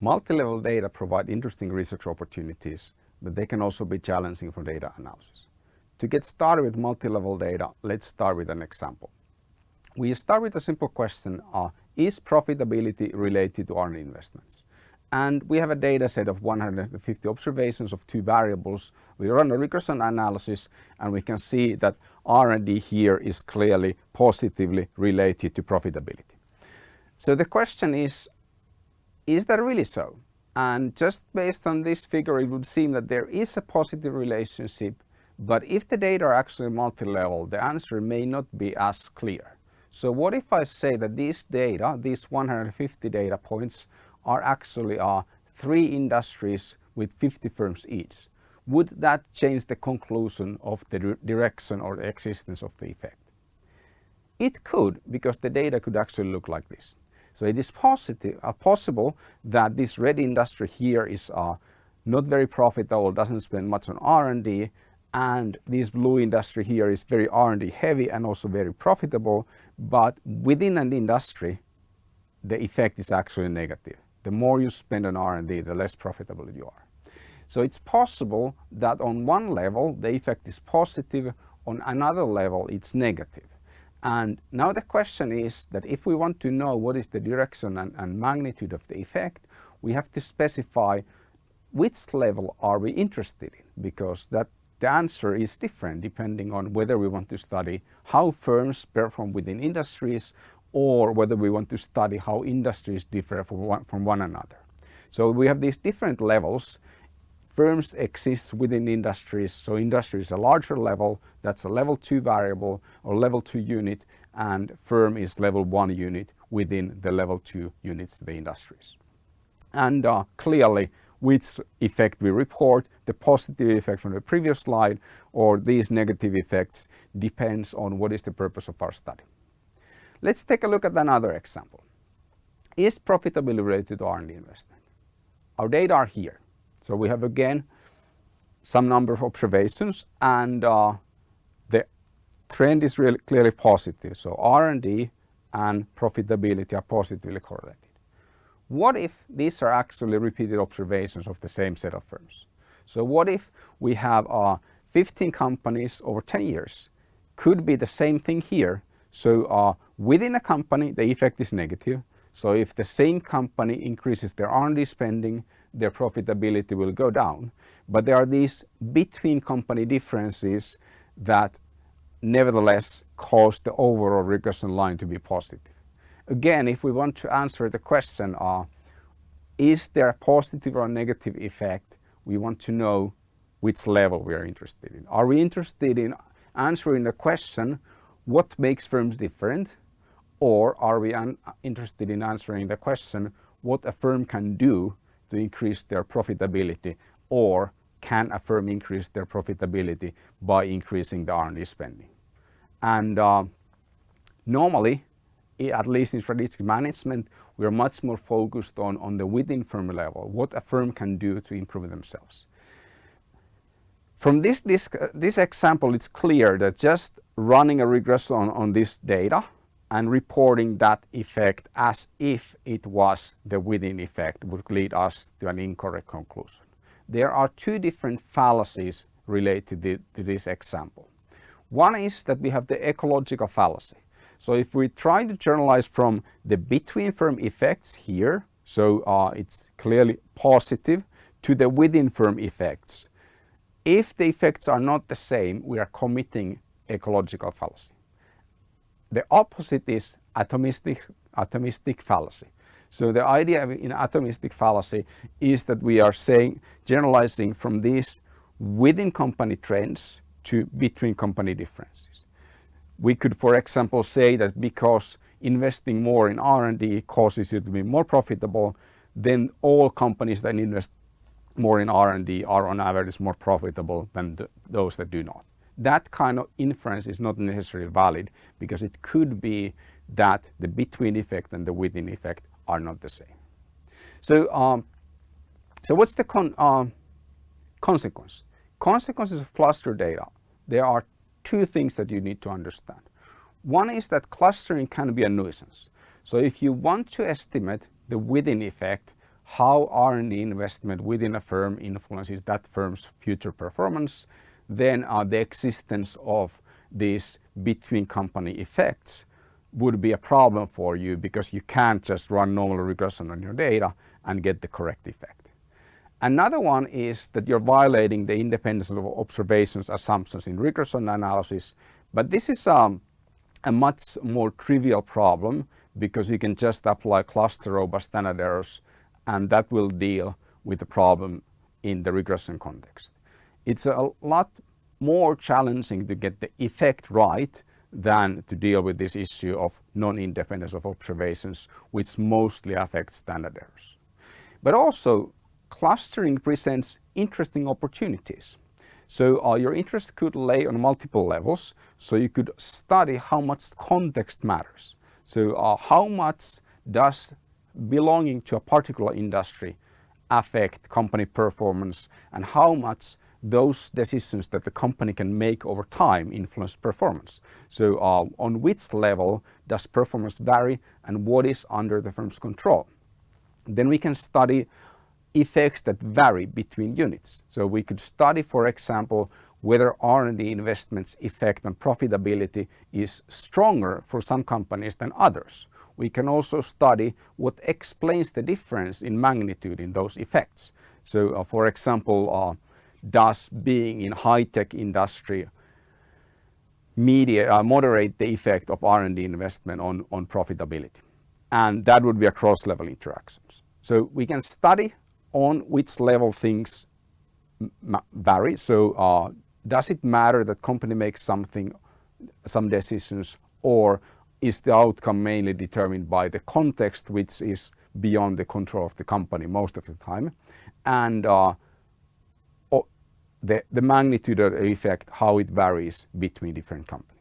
Multi-level data provide interesting research opportunities, but they can also be challenging for data analysis. To get started with multi-level data, let's start with an example. We start with a simple question, uh, is profitability related to R&D investments? And we have a data set of 150 observations of two variables. We run a regression analysis and we can see that R&D here is clearly positively related to profitability. So the question is, is that really so? And just based on this figure, it would seem that there is a positive relationship, but if the data are actually multi-level, the answer may not be as clear. So what if I say that these data, these 150 data points, are actually uh, three industries with 50 firms each? Would that change the conclusion of the direction or the existence of the effect? It could, because the data could actually look like this. So it is positive, uh, possible that this red industry here is uh, not very profitable, doesn't spend much on R&D, and this blue industry here is very R&D heavy and also very profitable, but within an industry, the effect is actually negative. The more you spend on R&D, the less profitable you are. So it's possible that on one level, the effect is positive, on another level, it's negative. And now the question is that if we want to know what is the direction and, and, magnitude of the effect, we have to specify which level are we interested in because that the answer is different depending on whether we want to study how firms perform within industries or whether we want to study how industries differ from one, from one another. So we have these different levels firms exist within industries. So industry is a larger level, that's a level two variable or level two unit and firm is level one unit within the level two units, the industries. And uh, clearly which effect we report, the positive effect from the previous slide or these negative effects depends on what is the purpose of our study. Let's take a look at another example. Is profitability related to R&D investment? Our data are here. So we have again some number of observations and uh, the trend is really clearly positive. So R&D and profitability are positively correlated. What if these are actually repeated observations of the same set of firms? So what if we have uh, 15 companies over 10 years? Could be the same thing here. So uh, within a company, the effect is negative. So if the same company increases their R&D spending, their profitability will go down. But there are these between company differences that nevertheless cause the overall regression line to be positive. Again, if we want to answer the question, uh, is there a positive or negative effect? We want to know which level we are interested in. Are we interested in answering the question, what makes firms different? Or are we interested in answering the question, what a firm can do to increase their profitability or can a firm increase their profitability by increasing the R&D spending. And uh, normally, at least in strategic management, we are much more focused on, on the within firm level, what a firm can do to improve themselves. From this, this, this example, it's clear that just running a regression on, on this data and reporting that effect as if it was the within effect would lead us to an incorrect conclusion. There are two different fallacies related to, this example. One is that we have the ecological fallacy. So if we try to generalize from the between firm effects here, so uh, it's clearly positive, to the within firm effects. If the effects are not the same, we are committing ecological fallacy. The opposite is atomistic, atomistic fallacy. So the idea in atomistic fallacy is that we are saying, generalizing from these within company trends to between company differences. We could, for example, say that because investing more in R&D causes you to be more profitable, then all companies that invest more in R&D are on average more profitable than the, those that do not that kind of inference is not necessarily valid because it could be that the between effect and the within effect are not the same. So, um, so what's the con uh, consequence? Consequences of cluster data, there are two things that you need to understand. One is that clustering can be a nuisance. So if you want to estimate the within effect, how R&D investment within a firm influences that firm's future performance, then uh, the existence of these between company effects would be a problem for you because you can't just run normal regression on your data and get the correct effect. Another one is that you're violating the independence of observations assumptions in regression analysis, but this is um, a much more trivial problem because you can just apply cluster robust standard errors and that will deal with the problem in the regression context. It's a lot more challenging to get the effect right than to deal with this issue of non-independence of observations, which mostly affects standard errors. But also, clustering presents interesting opportunities. So uh, your interest could lay on multiple levels. So you could study how much context matters. So uh, how much does belonging to a particular industry affect company performance and how much those decisions that the company can make over time influence performance. So uh, on which level does performance vary and what is under the firm's control. Then we can study effects that vary between units. So we could study, for example, whether R&D investments effect on profitability is stronger for some companies than others. We can also study what explains the difference in magnitude in those effects. So uh, for example, uh, does being in high-tech industry media, uh, moderate the effect of R&D investment on, on profitability? And that would be a cross-level interactions. So we can study on which level things vary. So uh, does it matter that company makes something, some decisions or is the outcome mainly determined by the context which is beyond the control of the company most of the time? And uh, the, the magnitude of the effect, how it varies between different companies.